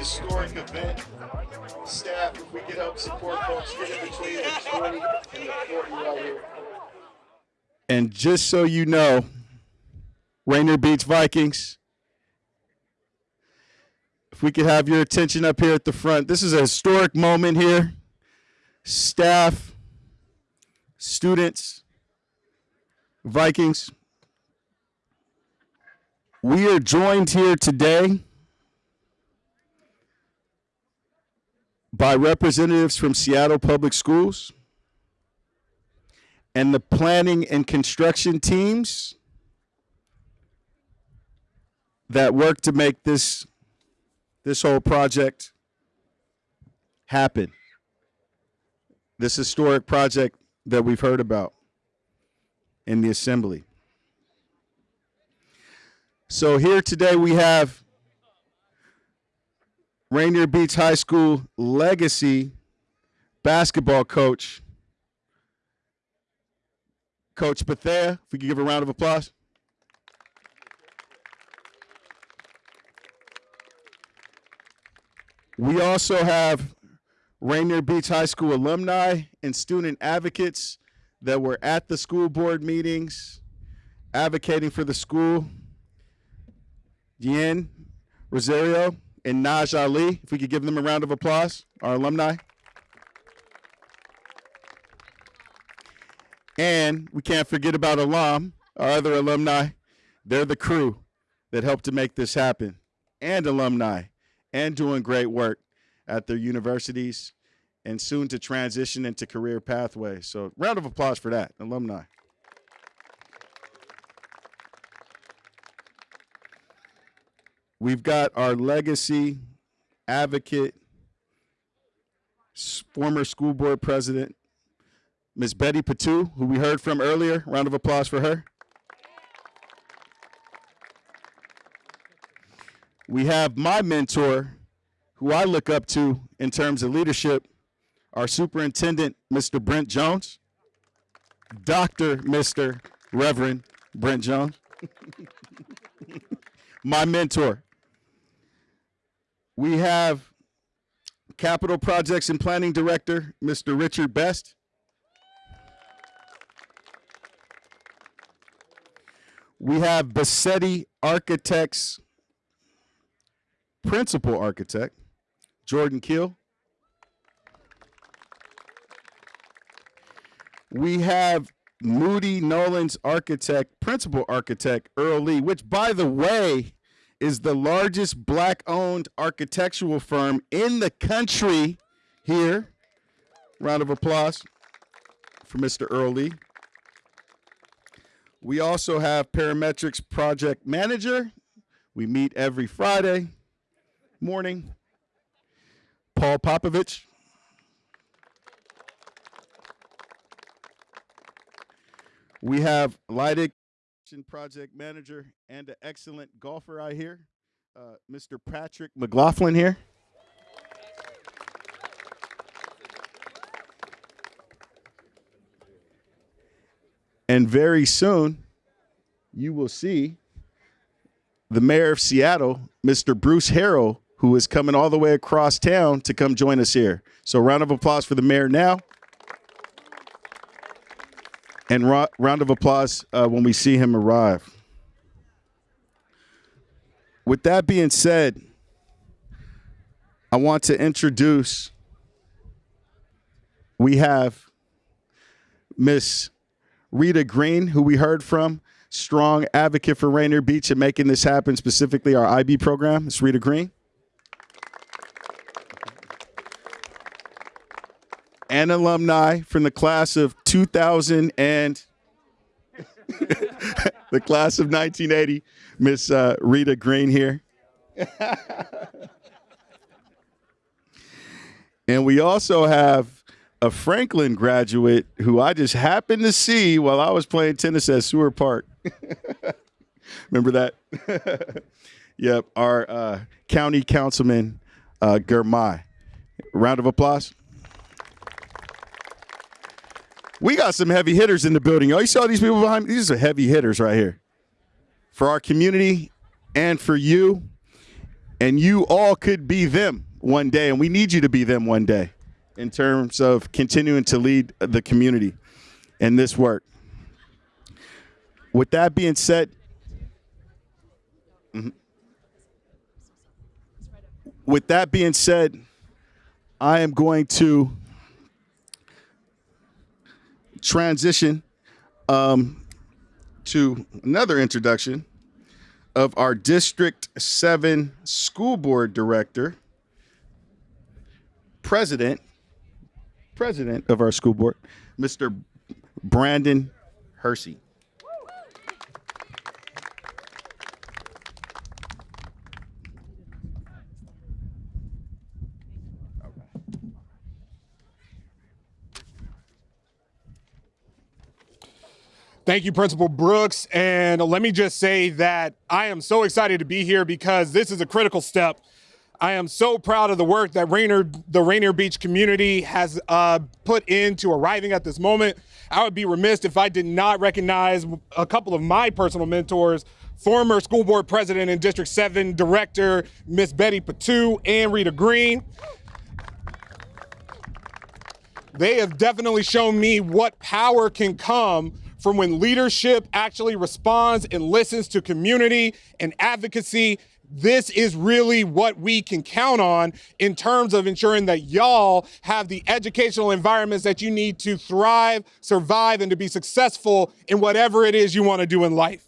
historic event. Staff, if we could help support folks, get in between the 20 and the 40 right here. And just so you know, Rainier Beach Vikings, if we could have your attention up here at the front, this is a historic moment here. Staff, students, Vikings, we are joined here today by representatives from Seattle Public Schools and the planning and construction teams that work to make this this whole project happen. This historic project that we've heard about in the assembly. So here today we have Rainier Beach High School legacy basketball coach Coach Bethea, if we could give a round of applause. We also have Rainier Beach High School alumni and student advocates that were at the school board meetings advocating for the school. Yen Rosario and Naj Ali, if we could give them a round of applause, our alumni. And we can't forget about alum, our other alumni. They're the crew that helped to make this happen, and alumni, and doing great work at their universities and soon to transition into career pathways. So, round of applause for that, alumni. We've got our legacy advocate, former school board president, Ms. Betty Patu, who we heard from earlier. Round of applause for her. We have my mentor, who I look up to in terms of leadership, our superintendent, Mr. Brent Jones, Dr. Mr. Reverend Brent Jones, my mentor. We have Capital Projects and Planning Director, Mr. Richard Best. We have Bassetti Architects Principal Architect, Jordan Keel. We have Moody Nolan's Architect, Principal Architect, Earl Lee, which, by the way, is the largest black owned architectural firm in the country here. Round of applause for Mr. Earl Lee. We also have Parametrix Project Manager. We meet every Friday morning. Paul Popovich. We have Lydig Project Manager and an excellent golfer I hear, uh, Mr. Patrick McLaughlin here. And very soon, you will see the mayor of Seattle, Mr. Bruce Harrell, who is coming all the way across town to come join us here. So, round of applause for the mayor now. And ro- round of applause uh, when we see him arrive. With that being said, I want to introduce, we have Miss Rita Green, who we heard from, strong advocate for Rainier Beach and making this happen, specifically our IB program. It's Rita Green. And alumni from the class of 2000 and the class of 1980, Miss uh, Rita Green here. and we also have a Franklin graduate who I just happened to see while I was playing tennis at Seward Park. Remember that? yep, our uh, county councilman, uh, Girmay. Round of applause. We got some heavy hitters in the building. Oh, you saw these people behind me? These are heavy hitters right here. For our community and for you. And you all could be them one day. And we need you to be them one day in terms of continuing to lead the community in this work. With that being said, mhm. with that being said, I am going to transition um, to another introduction of our District 7 School Board Director, President, President of our school board, Mr. Brandon Hersey. Thank you, Principal Brooks. And let me just say that I am so excited to be here because this is a critical step. I am so proud of the work that Rainier, the Rainier Beach community has uh, put into arriving at this moment. I would be remiss if I did not recognize a couple of my personal mentors, former school board president and District 7 director, Miss Betty Patu and Rita Green. They have definitely shown me what power can come from when leadership actually responds and listens to community and advocacy. This is really what we can count on in terms of ensuring that y'all have the educational environments that you need to thrive, survive, and to be successful in whatever it is you want to do in life.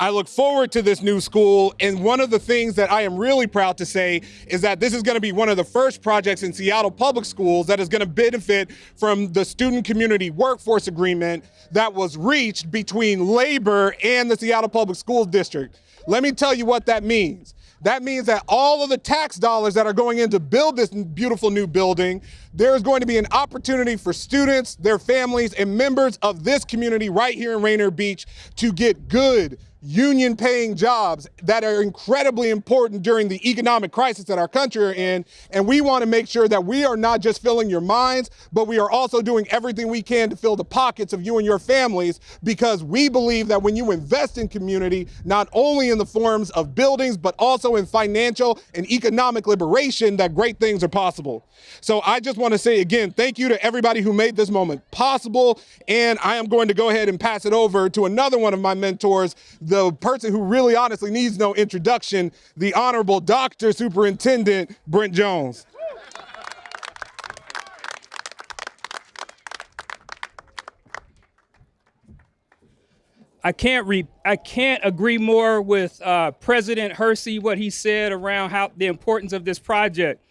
I look forward to this new school. And one of the things that I am really proud to say is that this is going to be one of the first projects in Seattle Public Schools that is going to benefit from the Student Community Workforce Agreement that was reached between labor and the Seattle Public Schools District. Let me tell you what that means. That means that all of the tax dollars that are going in to build this beautiful new building, there is going to be an opportunity for students, their families, and members of this community right here in Rainier Beach to get good, union paying jobs that are incredibly important during the economic crisis that our country are in. And we want to make sure that we are not just filling your minds, but we are also doing everything we can to fill the pockets of you and your families because we believe that when you invest in community, not only in the forms of buildings, but also in financial and economic liberation, that great things are possible. So I just want to say again, thank you to everybody who made this moment possible. And I am going to go ahead and pass it over to another one of my mentors, the person who really honestly needs no introduction, the Honorable Dr. Superintendent Brent Jones. I can't re- I can't agree more with uh, President Hersey what he said around how the importance of this project,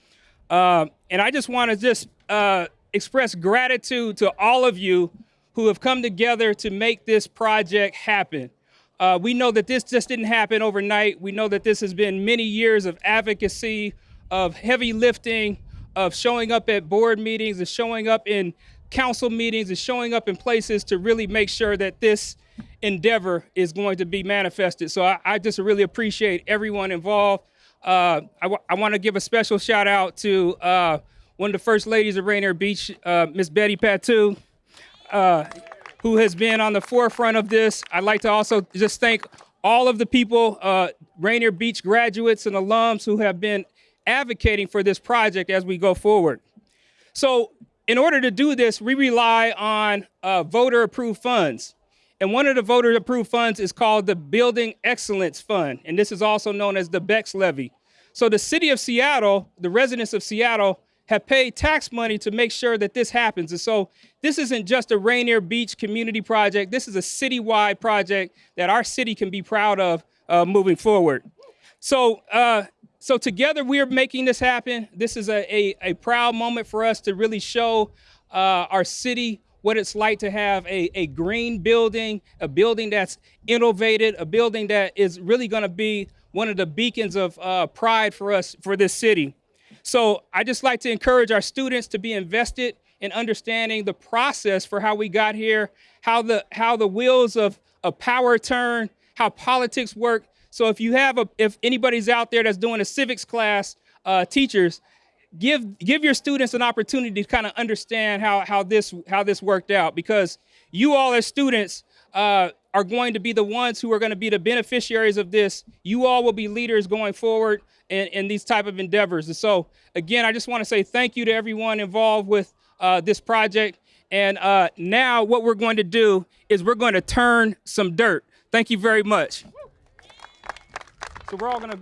um, and I just want to just uh, express gratitude to all of you who have come together to make this project happen. Uh, we know that this just didn't happen overnight. We know that this has been many years of advocacy, of heavy lifting, of showing up at board meetings, and showing up in council meetings, and showing up in places to really make sure that this endeavor is going to be manifested. So I, I just really appreciate everyone involved. Uh, I, want to give a special shout out to uh, one of the first ladies of Rainier Beach, uh, Miss Betty Patu. Who has been on the forefront of this. I'd like to also just thank all of the people, uh, Rainier Beach graduates and alums who have been advocating for this project as we go forward. So in order to do this, we rely on uh, voter approved funds. And one of the voter approved funds is called the Building Excellence Fund. And this is also known as the BEX levy. So the city of Seattle, the residents of Seattle have paid tax money to make sure that this happens. And so this isn't just a Rainier Beach community project. This is a citywide project that our city can be proud of uh, moving forward. So, uh, so together we are making this happen. This is a, a, a proud moment for us to really show uh, our city what it's like to have a, a green building, a building that's innovated, a building that is really gonna be one of the beacons of uh, pride for us, for this city. So I just like to encourage our students to be invested in understanding the process for how we got here, how the how the wheels of a power turn, how politics work. So if you have a, if anybody's out there that's doing a civics class, uh, teachers, give give your students an opportunity to kind of understand how how this how this worked out because you all as students uh, are going to be the ones who are going to be the beneficiaries of this. You all will be leaders going forward in, in these type of endeavors. And so again, I just want to say thank you to everyone involved with uh, this project. And uh, now what we're going to do is we're going to turn some dirt. Thank you very much. So we're all going to.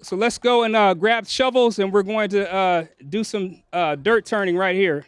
So let's go and uh, grab shovels, and we're going to uh, do some uh, dirt turning right here.